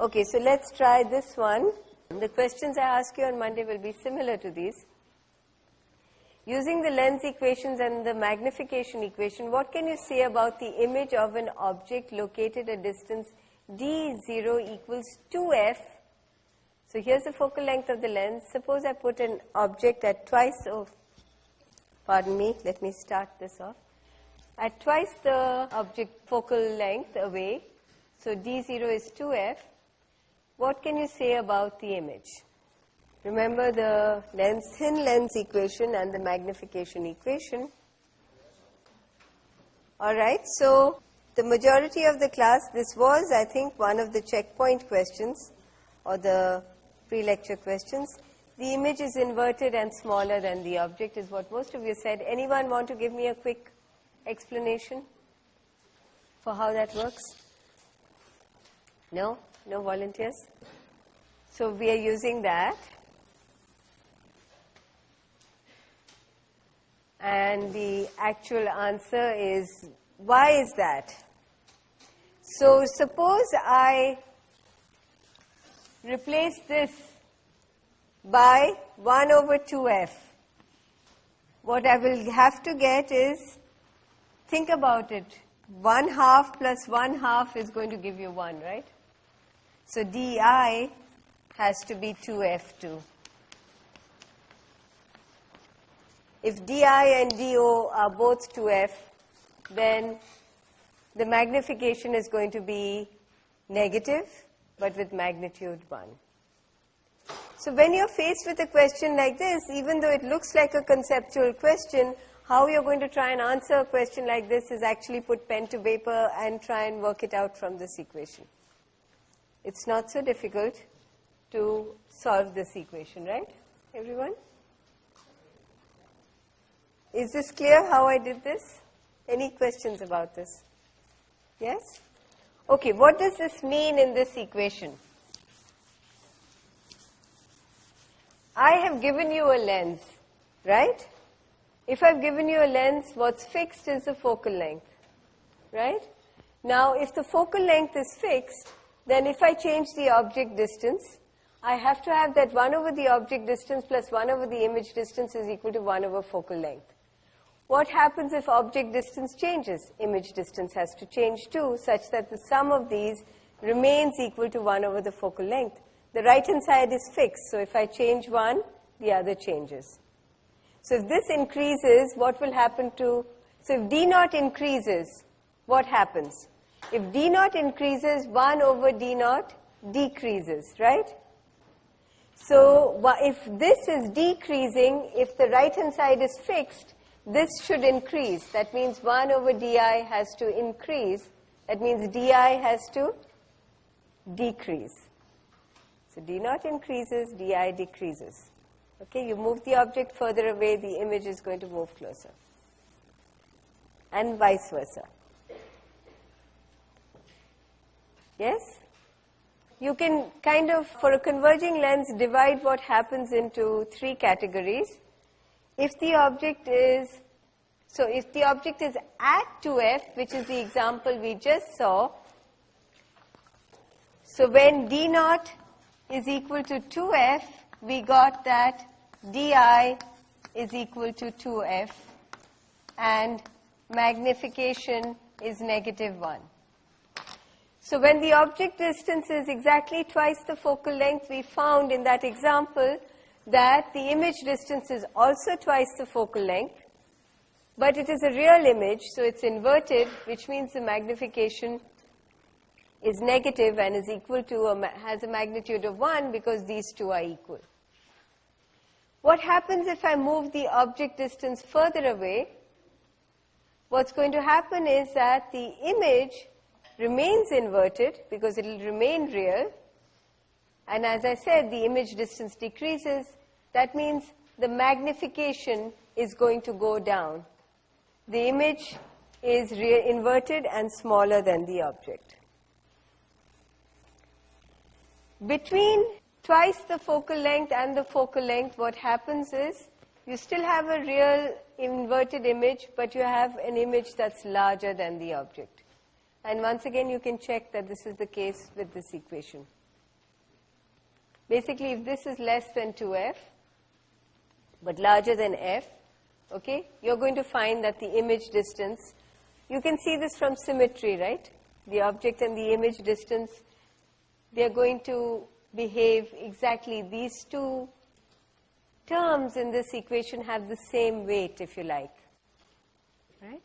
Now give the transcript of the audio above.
Okay, so let's try this one. The questions I ask you on Monday will be similar to these. Using the lens equations and the magnification equation, what can you say about the image of an object located at distance d0 equals 2f? So here's the focal length of the lens. Suppose I put an object at twice of, pardon me, let me start this off. At twice the object focal length away, so d0 is 2f, what can you say about the image? Remember the lens, thin lens equation and the magnification equation. Alright, so the majority of the class, this was I think one of the checkpoint questions or the pre-lecture questions. The image is inverted and smaller than the object is what most of you said. Anyone want to give me a quick explanation for how that works? No? No volunteers? So we are using that. And the actual answer is, why is that? So suppose I replace this by 1 over 2f. What I will have to get is, think about it, 1 half plus 1 half is going to give you 1, right? So di has to be 2f2. If di and do are both 2f, then the magnification is going to be negative, but with magnitude 1. So when you're faced with a question like this, even though it looks like a conceptual question, how you're going to try and answer a question like this is actually put pen to paper and try and work it out from this equation. It's not so difficult to solve this equation, right, everyone? Is this clear how I did this? Any questions about this? Yes? Okay, what does this mean in this equation? I have given you a lens, right? If I've given you a lens, what's fixed is the focal length, right? Now, if the focal length is fixed, then if I change the object distance, I have to have that 1 over the object distance plus 1 over the image distance is equal to 1 over focal length. What happens if object distance changes? Image distance has to change too, such that the sum of these remains equal to 1 over the focal length. The right hand side is fixed, so if I change one, the other changes. So if this increases, what will happen to, so if D naught increases, what happens? If D naught increases, 1 over D naught decreases, right? So if this is decreasing, if the right hand side is fixed, this should increase. That means 1 over di has to increase. That means di has to decrease. So d naught increases, di decreases. Okay, you move the object further away, the image is going to move closer. And vice versa. Yes? you can kind of, for a converging lens, divide what happens into three categories. If the object is, so if the object is at 2f, which is the example we just saw, so when d naught is equal to 2f, we got that di is equal to 2f and magnification is negative 1. So when the object distance is exactly twice the focal length, we found in that example that the image distance is also twice the focal length, but it is a real image, so it's inverted, which means the magnification is negative and is equal to, a, has a magnitude of 1 because these two are equal. What happens if I move the object distance further away? What's going to happen is that the image remains inverted because it will remain real. And as I said, the image distance decreases. That means the magnification is going to go down. The image is inverted and smaller than the object. Between twice the focal length and the focal length, what happens is you still have a real inverted image, but you have an image that's larger than the object. And once again, you can check that this is the case with this equation. Basically, if this is less than 2f, but larger than f, okay, you're going to find that the image distance, you can see this from symmetry, right? The object and the image distance, they're going to behave exactly, these two terms in this equation have the same weight, if you like, right?